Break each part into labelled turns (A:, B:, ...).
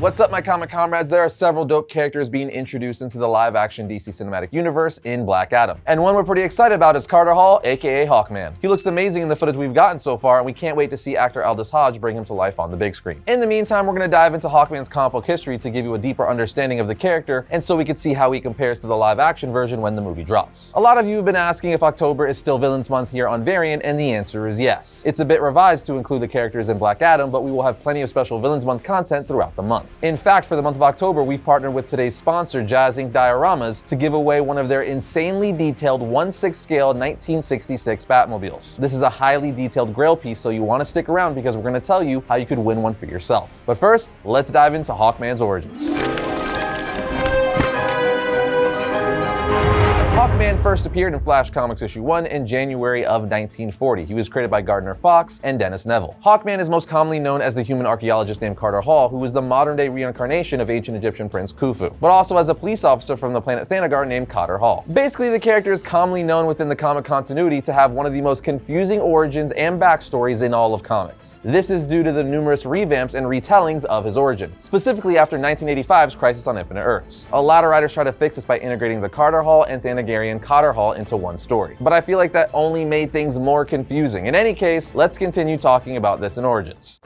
A: What's up, my comic comrades? There are several dope characters being introduced into the live-action DC Cinematic Universe in Black Adam. And one we're pretty excited about is Carter Hall, aka Hawkman. He looks amazing in the footage we've gotten so far, and we can't wait to see actor Aldis Hodge bring him to life on the big screen. In the meantime, we're going to dive into Hawkman's comic book history to give you a deeper understanding of the character, and so we can see how he compares to the live-action version when the movie drops. A lot of you have been asking if October is still Villains Month here on Variant, and the answer is yes. It's a bit revised to include the characters in Black Adam, but we will have plenty of special Villains Month content throughout the month. In fact, for the month of October, we've partnered with today's sponsor, Jazz Ink Dioramas, to give away one of their insanely detailed 1-6 scale 1966 Batmobiles. This is a highly detailed grail piece, so you want to stick around because we're going to tell you how you could win one for yourself. But first, let's dive into Hawkman's origins. Hawkman first appeared in Flash Comics issue 1 in January of 1940. He was created by Gardner Fox and Dennis Neville. Hawkman is most commonly known as the human archaeologist named Carter Hall, who was the modern-day reincarnation of ancient Egyptian prince Khufu, but also as a police officer from the planet Thanagar named Katar Hol. Basically, the character is commonly known within the comic continuity to have one of the most confusing origins and backstories in all of comics. This is due to the numerous revamps and retellings of his origin, specifically after 1985's Crisis on Infinite Earths. A lot of writers try to fix this by integrating the Carter Hall and Thanagar Thanagarian Katar Hol into one story. But I feel like that only made things more confusing. In any case, let's continue talking about this in Origins.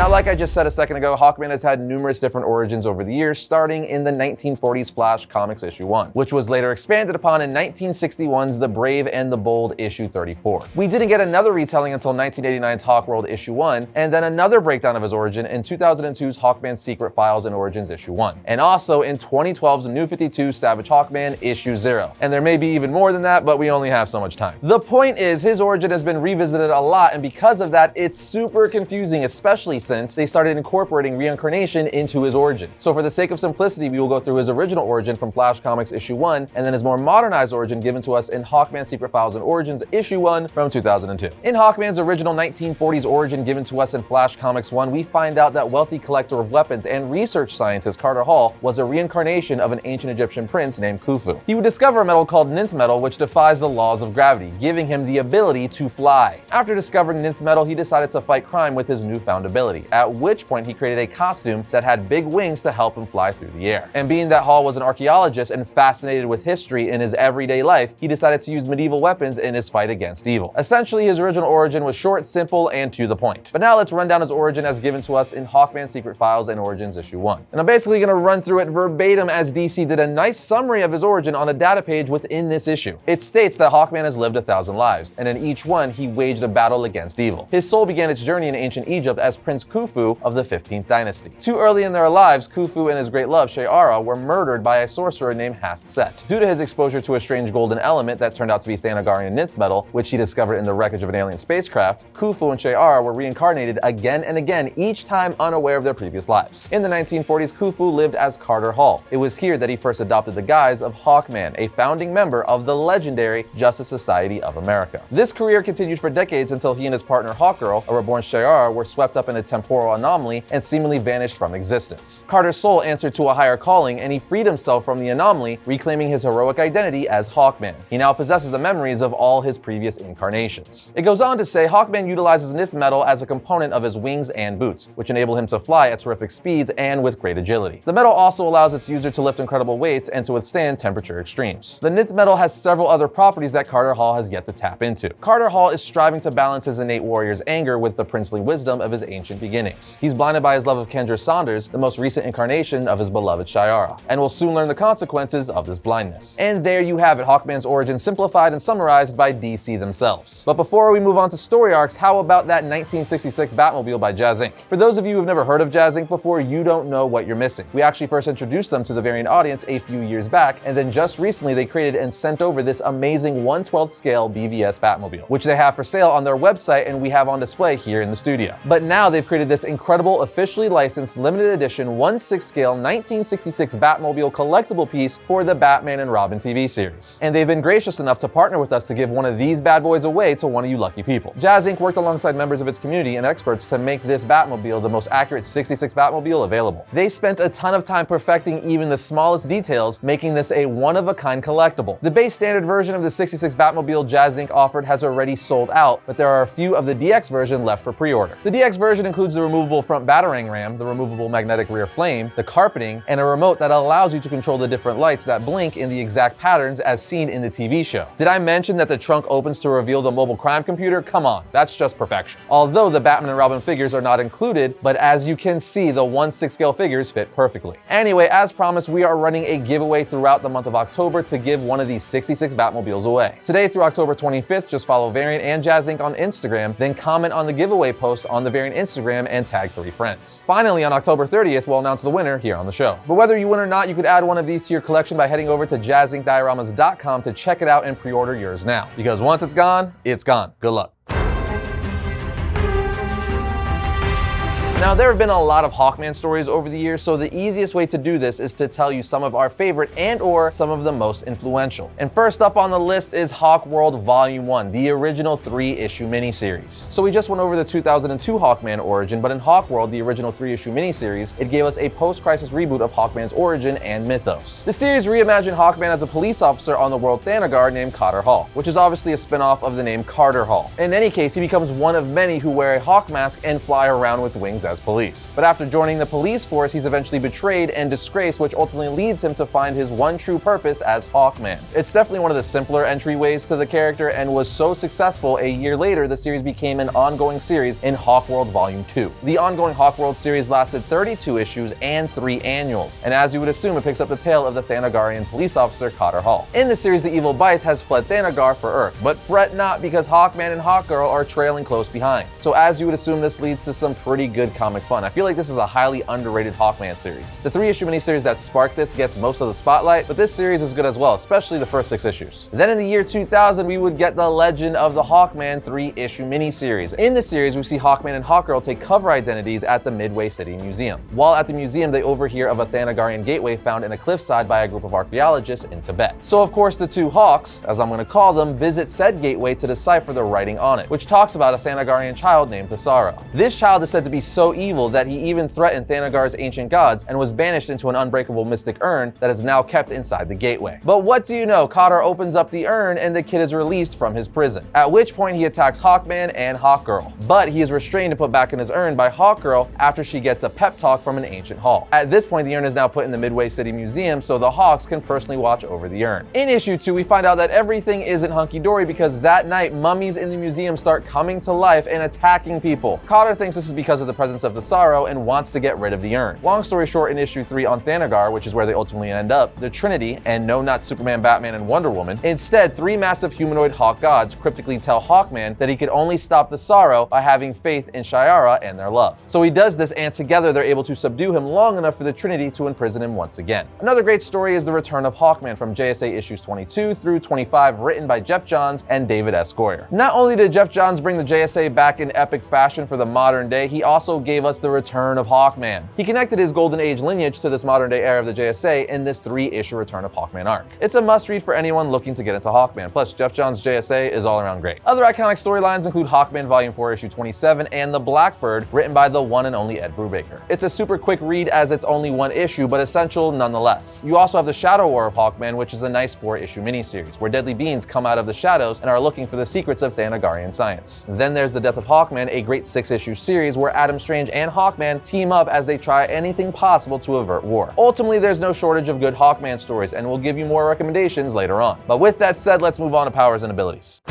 A: Now, like I just said a second ago, Hawkman has had numerous different origins over the years, starting in the 1940s Flash Comics issue 1, which was later expanded upon in 1961's The Brave and the Bold issue 34. We didn't get another retelling until 1989's Hawkworld issue 1, and then another breakdown of his origin in 2002's Hawkman Secret Files and Origins issue 1, and also in 2012's New 52 Savage Hawkman issue 0. And there may be even more than that, but we only have so much time. The point is, his origin has been revisited a lot, and because of that, it's super confusing, especially since they started incorporating reincarnation into his origin. So for the sake of simplicity, we will go through his original origin from Flash Comics issue 1, and then his more modernized origin given to us in Hawkman Secret Files and Origins issue 1 from 2002. In Hawkman's original 1940s origin given to us in Flash Comics 1, we find out that wealthy collector of weapons and research scientist Carter Hall was a reincarnation of an ancient Egyptian prince named Khufu. He would discover a metal called Nth metal which defies the laws of gravity, giving him the ability to fly. After discovering Nth metal, he decided to fight crime with his newfound ability, at which point he created a costume that had big wings to help him fly through the air. And being that Hall was an archaeologist and fascinated with history in his everyday life, he decided to use medieval weapons in his fight against evil. Essentially, his original origin was short, simple, and to the point. But now let's run down his origin as given to us in Hawkman Secret Files and Origins issue 1. And I'm basically going to run through it verbatim as DC did a nice summary of his origin on a data page within this issue. It states that Hawkman has lived a thousand lives, and in each one he waged a battle against evil. His soul began its journey in ancient Egypt as Prince Khufu of the 15th dynasty. Too early in their lives, Khufu and his great love, Shiera, were murdered by a sorcerer named Hath Set. Due to his exposure to a strange golden element that turned out to be Thanagarian Nth metal, which he discovered in the wreckage of an alien spacecraft, Khufu and Shiera were reincarnated again and again, each time unaware of their previous lives. In the 1940s, Khufu lived as Carter Hall. It was here that he first adopted the guise of Hawkman, a founding member of the legendary Justice Society of America. This career continued for decades until he and his partner Hawkgirl, a reborn Shiera, were swept up in a temporal anomaly and seemingly vanished from existence. Carter's soul answered to a higher calling and he freed himself from the anomaly, reclaiming his heroic identity as Hawkman. He now possesses the memories of all his previous incarnations. It goes on to say Hawkman utilizes Nth metal as a component of his wings and boots, which enable him to fly at terrific speeds and with great agility. The metal also allows its user to lift incredible weights and to withstand temperature extremes. The Nth metal has several other properties that Carter Hall has yet to tap into. Carter Hall is striving to balance his innate warrior's anger with the princely wisdom of his ancient beginnings. He's blinded by his love of Kendra Saunders, the most recent incarnation of his beloved Shiera, and will soon learn the consequences of this blindness. And there you have it, Hawkman's origin simplified and summarized by DC themselves. But before we move on to story arcs, how about that 1966 Batmobile by Jazz Ink? For those of you who've never heard of Jazz Ink before, you don't know what you're missing. We actually first introduced them to the variant audience a few years back, and then just recently they created and sent over this amazing 1/12 scale BVS Batmobile, which they have for sale on their website and we have on display here in the studio. But now they've created this incredible, officially licensed, limited edition 1 6 scale 1966 Batmobile collectible piece for the Batman and Robin TV series. And they've been gracious enough to partner with us to give one of these bad boys away to one of you lucky people. Jazz Inc. worked alongside members of its community and experts to make this Batmobile the most accurate 66 Batmobile available. They spent a ton of time perfecting even the smallest details, making this a one-of-a-kind collectible. The base standard version of the 66 Batmobile Jazz Inc. offered has already sold out, but there are a few of the DX version left for pre-order. The DX version includes the removable front battering ram, the removable magnetic rear flame, the carpeting, and a remote that allows you to control the different lights that blink in the exact patterns as seen in the TV show. Did I mention that the trunk opens to reveal the mobile crime computer? Come on, that's just perfection. Although the Batman and Robin figures are not included, but as you can see, the 1-6 scale figures fit perfectly. Anyway, as promised, we are running a giveaway throughout the month of October to give one of these 66 Batmobiles away. Today through October 25th, just follow Variant and Jazz Inc. on Instagram, then comment on the giveaway post on the Variant Instagram and tag three friends. Finally, on October 30th, we'll announce the winner here on the show. But whether you win or not, you could add one of these to your collection by heading over to jazzincdioramas.com to check it out and pre-order yours now. Because once it's gone, it's gone. Good luck. Now, there have been a lot of Hawkman stories over the years, so the easiest way to do this is to tell you some of our favorite and or some of the most influential. And first up on the list is Hawk World Volume 1, the original three-issue miniseries. So we just went over the 2002 Hawkman origin, but in Hawk World, the original three-issue miniseries, it gave us a post-crisis reboot of Hawkman's origin and mythos. The series reimagined Hawkman as a police officer on the world Thanagar named Katar Hol, which is obviously a spin-off of the name Carter Hall. In any case, he becomes one of many who wear a hawk mask and fly around with wings as police. But after joining the police force, he's eventually betrayed and disgraced, which ultimately leads him to find his one true purpose as Hawkman. It's definitely one of the simpler entryways to the character and was so successful a year later the series became an ongoing series in Hawkworld Volume 2. The ongoing Hawkworld series lasted 32 issues and 3 annuals, and as you would assume it picks up the tale of the Thanagarian police officer Katar Hol. In the series the evil Bite has fled Thanagar for Earth, but fret not because Hawkman and Hawkgirl are trailing close behind. So as you would assume this leads to some pretty good comic fun. I feel like this is a highly underrated Hawkman series. The three issue miniseries that sparked this gets most of the spotlight, but this series is good as well, especially the first six issues. Then in the year 2000, we would get the Legend of the Hawkman three issue miniseries. In the series, we see Hawkman and Hawkgirl take cover identities at the Midway City Museum. While at the museum, they overhear of a Thanagarian gateway found in a cliffside by a group of archaeologists in Tibet. So of course, the two Hawks, as I'm going to call them, visit said gateway to decipher the writing on it, which talks about a Thanagarian child named Thasaro. This child is said to be so evil that he even threatened Thanagar's ancient gods and was banished into an unbreakable mystic urn that is now kept inside the gateway. But what do you know? Katar opens up the urn and the kid is released from his prison. At which point he attacks Hawkman and Hawkgirl. But he is restrained and put back in his urn by Hawkgirl after she gets a pep talk from an ancient hall. At this point, the urn is now put in the Midway City Museum so the Hawks can personally watch over the urn. In issue 2, we find out that everything isn't hunky-dory because that night, mummies in the museum start coming to life and attacking people. Katar thinks this is because of the presence of sorrow and wants to get rid of the urn. Long story short, in issue 3 on Thanagar, which is where they ultimately end up, the Trinity, and no not Superman, Batman, and Wonder Woman, instead three massive humanoid hawk gods cryptically tell Hawkman that he could only stop the Sorrow by having faith in Shiera and their love. So he does this and together they're able to subdue him long enough for the Trinity to imprison him once again. Another great story is the return of Hawkman from JSA issues 22 through 25 written by Geoff Johns and David S. Goyer. Not only did Geoff Johns bring the JSA back in epic fashion for the modern day, he also gave us the return of Hawkman. He connected his Golden Age lineage to this modern day era of the JSA in this three-issue Return of Hawkman arc. It's a must-read for anyone looking to get into Hawkman, plus Geoff Johns' JSA is all around great. Other iconic storylines include Hawkman Volume 4 issue 27 and The Blackbird, written by the one and only Ed Brubaker. It's a super quick read as it's only one issue, but essential nonetheless. You also have The Shadow War of Hawkman, which is a nice four-issue miniseries, where deadly beings come out of the shadows and are looking for the secrets of Thanagarian science. Then there's The Death of Hawkman, a great six-issue series where Adam Strange and Hawkman team up as they try anything possible to avert war. Ultimately, there's no shortage of good Hawkman stories, and we'll give you more recommendations later on. But with that said, let's move on to powers and abilities.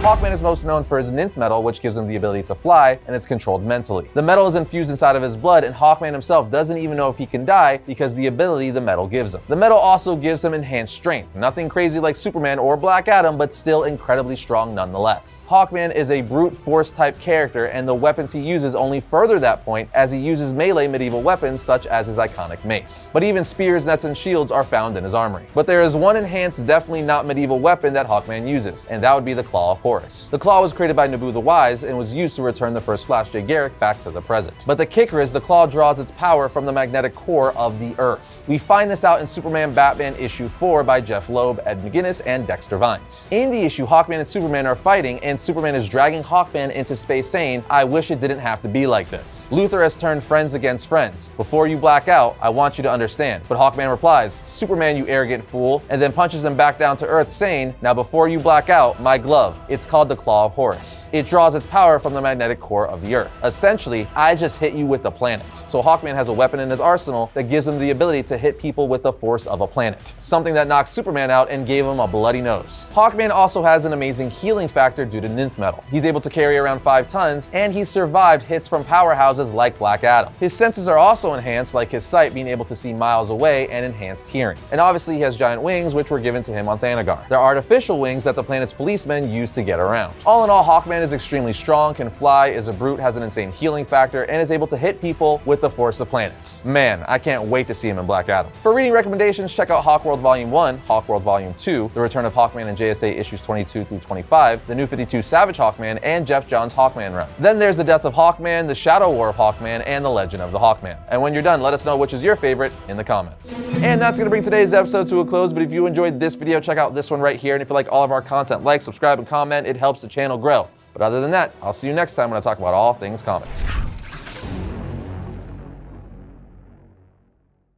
A: Hawkman is most known for his Nth metal, which gives him the ability to fly, and it's controlled mentally. The metal is infused inside of his blood, and Hawkman himself doesn't even know if he can die because the ability the metal gives him. The metal also gives him enhanced strength. Nothing crazy like Superman or Black Adam, but still incredibly strong nonetheless. Hawkman is a brute force type character, and the weapons he uses only further that point as he uses melee medieval weapons such as his iconic mace. But even spears, nets, and shields are found in his armory. But there is one enhanced, definitely not medieval weapon that Hawkman uses, and that would be the Claw of. The claw was created by Nabu the Wise and was used to return the first Flash Jay Garrick back to the present. But the kicker is the claw draws its power from the magnetic core of the Earth. We find this out in Superman Batman issue 4 by Jeph Loeb, Ed McGuinness, and Dexter Vines. In the issue, Hawkman and Superman are fighting, and Superman is dragging Hawkman into space saying, I wish it didn't have to be like this. Luthor has turned friends against friends. Before you black out, I want you to understand. But Hawkman replies, Superman, you arrogant fool, and then punches him back down to Earth saying, now before you black out, my glove. Called the Claw of Horus. It draws its power from the magnetic core of the Earth. Essentially, I just hit you with the planet. So Hawkman has a weapon in his arsenal that gives him the ability to hit people with the force of a planet. Something that knocked Superman out and gave him a bloody nose. Hawkman also has an amazing healing factor due to Nth metal. He's able to carry around 5 tons, and he's survived hits from powerhouses like Black Adam. His senses are also enhanced, like his sight being able to see miles away and enhanced hearing. And obviously he has giant wings, which were given to him on Thanagar. They're artificial wings that the planet's policemen use to get around. All in all, Hawkman is extremely strong, can fly, is a brute, has an insane healing factor, and is able to hit people with the force of planets. Man, I can't wait to see him in Black Adam. For reading recommendations, check out Hawkworld Volume 1, Hawkworld Volume 2, The Return of Hawkman and JSA issues 22 through 25, the New 52 Savage Hawkman, and Geoff Johns' Hawkman run. Then there's The Death of Hawkman, The Shadow War of Hawkman, and The Legend of the Hawkman. And when you're done, let us know which is your favorite in the comments. And that's gonna bring today's episode to a close, but if you enjoyed this video, check out this one right here. And if you like all of our content, like, subscribe, and comment. It helps the channel grow. But other than that, I'll see you next time when I talk about all things comics.